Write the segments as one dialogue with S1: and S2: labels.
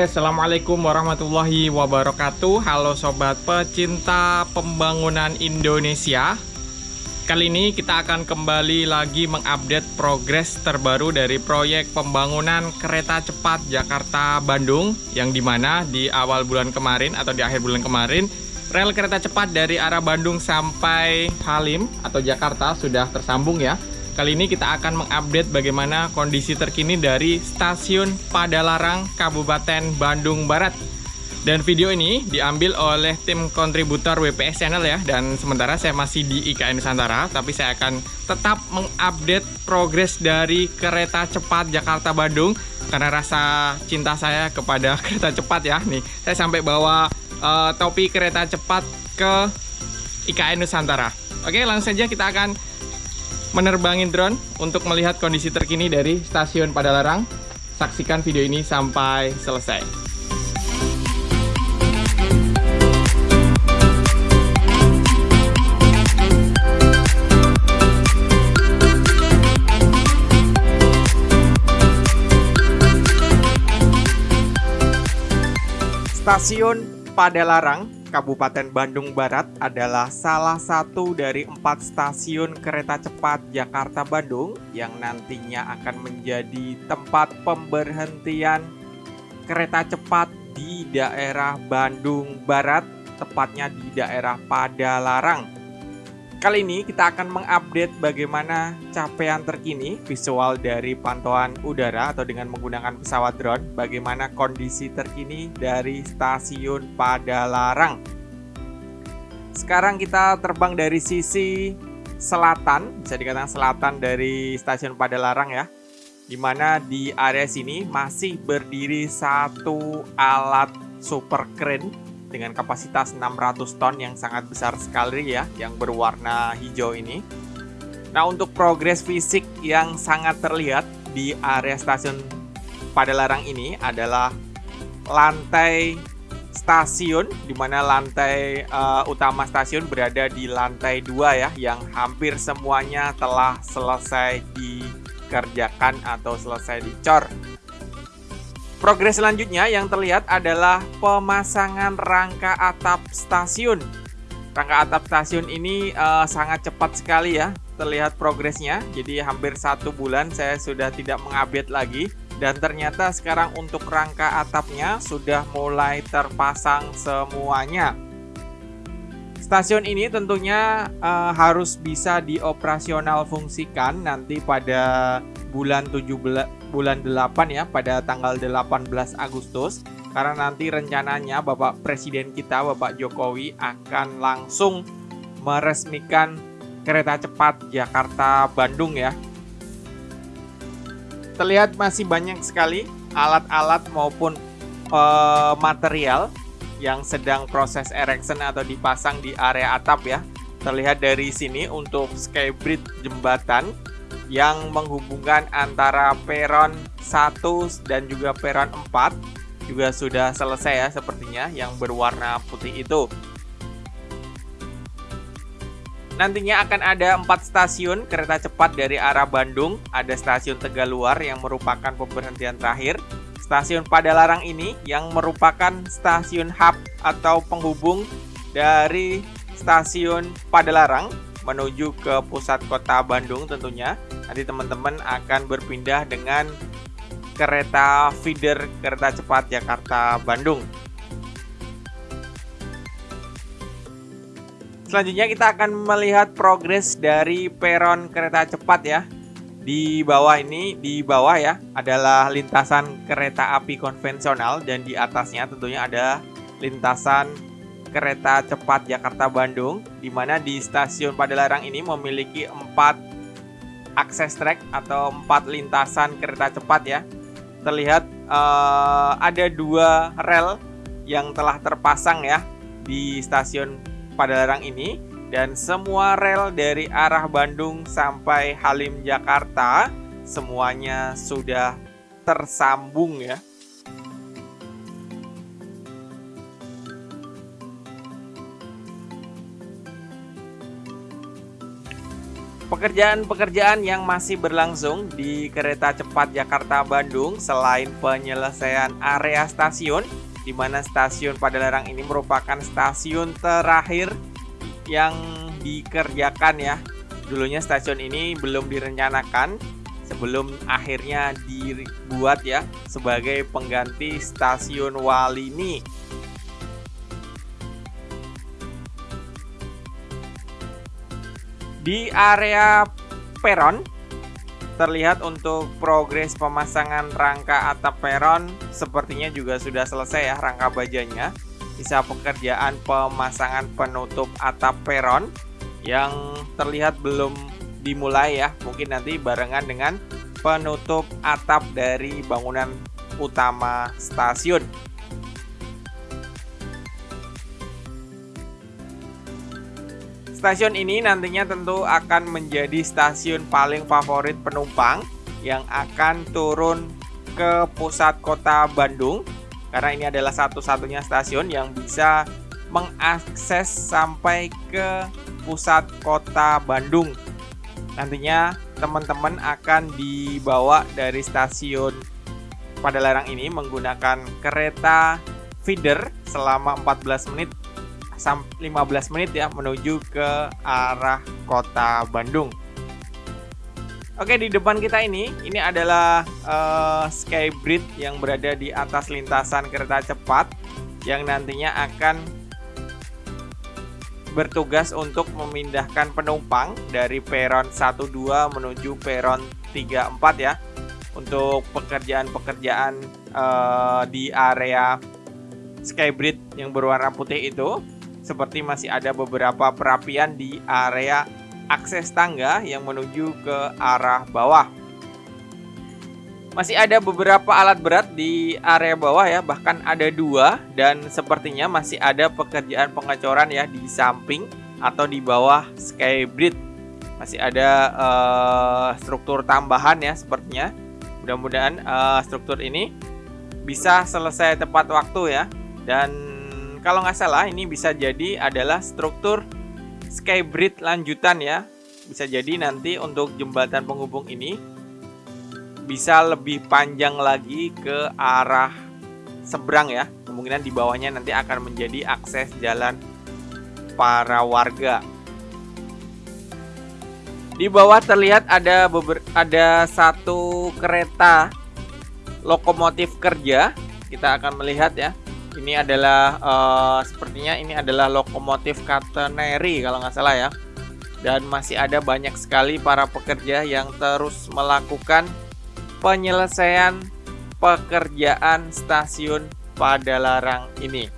S1: Assalamualaikum warahmatullahi wabarakatuh. Halo Sobat pecinta pembangunan Indonesia. Kali ini kita akan kembali lagi mengupdate progres terbaru dari proyek pembangunan kereta cepat Jakarta-Bandung Yang di mana di awal bulan kemarin atau di akhir bulan kemarin Rel kereta cepat dari arah Bandung sampai Halim atau Jakarta sudah tersambung ya Kali ini kita akan mengupdate bagaimana kondisi terkini dari stasiun Padalarang, Kabupaten Bandung Barat. Dan video ini diambil oleh tim kontributor WPS Channel ya. Dan sementara saya masih di IKN Nusantara, tapi saya akan tetap mengupdate progres dari kereta cepat Jakarta-Bandung. Karena rasa cinta saya kepada kereta cepat ya. Nih, saya sampai bawa uh, topi kereta cepat ke IKN Nusantara. Oke, langsung saja kita akan menerbangin drone untuk melihat kondisi terkini dari stasiun Padalarang. Saksikan video ini sampai selesai. Stasiun Padalarang Kabupaten Bandung Barat adalah salah satu dari empat stasiun kereta cepat Jakarta-Bandung yang nantinya akan menjadi tempat pemberhentian kereta cepat di daerah Bandung Barat, tepatnya di daerah Padalarang. Kali ini kita akan mengupdate bagaimana capaian terkini visual dari pantauan udara atau dengan menggunakan pesawat drone, bagaimana kondisi terkini dari stasiun Padalarang. Sekarang kita terbang dari sisi selatan, bisa dikatakan selatan dari stasiun Padalarang ya. Di mana di area sini masih berdiri satu alat super crane dengan kapasitas 600 ton yang sangat besar sekali ya yang berwarna hijau ini. Nah, untuk progres fisik yang sangat terlihat di area stasiun Padalarang ini adalah lantai stasiun di mana lantai uh, utama stasiun berada di lantai dua ya yang hampir semuanya telah selesai dikerjakan atau selesai dicor. Progres selanjutnya yang terlihat adalah pemasangan rangka atap stasiun. Rangka atap stasiun ini uh, sangat cepat sekali ya terlihat progresnya. Jadi hampir satu bulan saya sudah tidak mengupdate lagi. Dan ternyata sekarang untuk rangka atapnya sudah mulai terpasang semuanya. Stasiun ini tentunya uh, harus bisa dioperasional fungsikan nanti pada bulan 17 bulan 8 ya pada tanggal 18 Agustus karena nanti rencananya Bapak Presiden kita Bapak Jokowi akan langsung meresmikan kereta cepat Jakarta Bandung ya. Terlihat masih banyak sekali alat-alat maupun uh, material yang sedang proses erection atau dipasang di area atap ya. Terlihat dari sini untuk skybridge jembatan yang menghubungkan antara peron 1 dan juga peron 4 juga sudah selesai ya sepertinya yang berwarna putih itu. Nantinya akan ada empat stasiun kereta cepat dari arah Bandung. Ada stasiun Tegaluar yang merupakan pemberhentian terakhir. Stasiun Padalarang ini yang merupakan stasiun hub atau penghubung dari stasiun Padalarang menuju ke pusat kota Bandung tentunya nanti teman-teman akan berpindah dengan kereta feeder kereta cepat Jakarta Bandung. Selanjutnya kita akan melihat progres dari peron kereta cepat ya. Di bawah ini, di bawah ya, adalah lintasan kereta api konvensional dan di atasnya tentunya ada lintasan kereta cepat Jakarta Bandung di mana di stasiun Padalarang ini memiliki empat akses track atau empat lintasan kereta cepat ya. Terlihat uh, ada dua rel yang telah terpasang ya di stasiun Padalarang ini dan semua rel dari arah Bandung sampai Halim Jakarta semuanya sudah tersambung ya. Pekerjaan-pekerjaan yang masih berlangsung di kereta cepat Jakarta-Bandung selain penyelesaian area stasiun, di mana stasiun Padalarang ini merupakan stasiun terakhir yang dikerjakan ya. Dulunya stasiun ini belum direncanakan sebelum akhirnya dibuat ya sebagai pengganti stasiun Walini Di area peron terlihat untuk progres pemasangan rangka atap peron sepertinya juga sudah selesai ya rangka bajanya. Sisa pekerjaan pemasangan penutup atap peron yang terlihat belum dimulai ya. Mungkin nanti barengan dengan penutup atap dari bangunan utama stasiun. Stasiun ini nantinya tentu akan menjadi stasiun paling favorit penumpang yang akan turun ke pusat kota Bandung karena ini adalah satu-satunya stasiun yang bisa mengakses sampai ke pusat kota Bandung. Nantinya teman-teman akan dibawa dari stasiun Padalarang ini menggunakan kereta feeder selama 14 menit 15 menit ya menuju ke arah kota Bandung. Oke di depan kita ini ini adalah uh, Skybridge yang berada di atas lintasan kereta cepat yang nantinya akan bertugas untuk memindahkan penumpang dari peron 12 menuju peron 34 ya untuk pekerjaan-pekerjaan uh, di area Skybridge yang berwarna putih itu seperti masih ada beberapa perapian di area akses tangga yang menuju ke arah bawah. Masih ada beberapa alat berat di area bawah ya, bahkan ada dua dan sepertinya masih ada pekerjaan pengecoran ya di samping atau di bawah skybridge. Masih ada uh, struktur tambahan ya sepertinya. Mudah-mudahan uh, struktur ini bisa selesai tepat waktu ya dan kalau nggak salah ini bisa jadi adalah struktur skybridge lanjutan ya. Bisa jadi nanti untuk jembatan penghubung ini bisa lebih panjang lagi ke arah seberang ya. Kemungkinan di bawahnya nanti akan menjadi akses jalan para warga. Di bawah terlihat ada beber ada satu kereta lokomotif kerja. Kita akan melihat ya ini adalah uh, sepertinya ini adalah lokomotif catenary kalau nggak salah ya dan masih ada banyak sekali para pekerja yang terus melakukan penyelesaian pekerjaan stasiun Padalarang ini.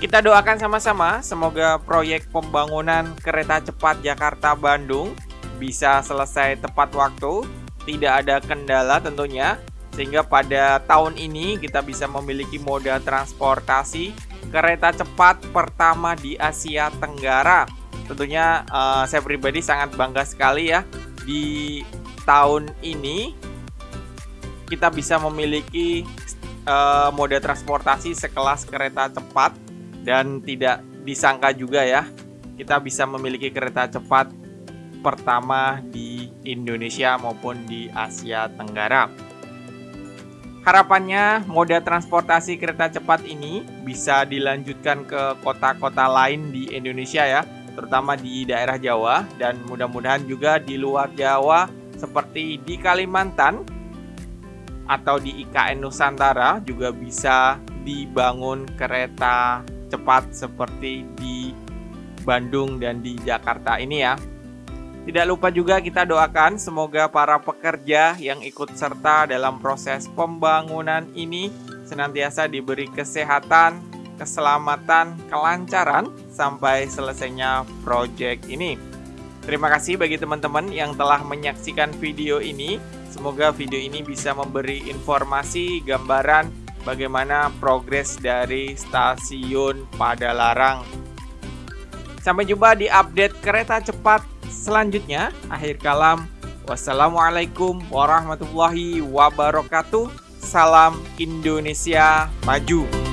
S1: Kita doakan sama-sama semoga proyek pembangunan kereta cepat Jakarta Bandung bisa selesai tepat waktu, tidak ada kendala tentunya, sehingga pada tahun ini kita bisa memiliki moda transportasi kereta cepat pertama di Asia Tenggara. Tentunya uh, saya pribadi sangat bangga sekali ya di tahun ini kita bisa memiliki uh, moda transportasi sekelas kereta cepat dan tidak disangka juga ya kita bisa memiliki kereta cepat pertama di Indonesia maupun di Asia Tenggara. Harapannya moda transportasi kereta cepat ini bisa dilanjutkan ke kota-kota lain di Indonesia ya, terutama di daerah Jawa dan mudah-mudahan juga di luar Jawa seperti di Kalimantan atau di IKN Nusantara juga bisa dibangun kereta cepat seperti di Bandung dan di Jakarta ini ya. Tidak lupa juga kita doakan semoga para pekerja yang ikut serta dalam proses pembangunan ini senantiasa diberi kesehatan, keselamatan, kelancaran sampai selesainya proyek ini. Terima kasih bagi teman-teman yang telah menyaksikan video ini. Semoga video ini bisa memberi informasi, gambaran bagaimana progres dari stasiun Padalarang. Sampai jumpa di update kereta cepat selanjutnya, akhir kalam, wassalamualaikum warahmatullahi wabarakatuh. Salam Indonesia Maju.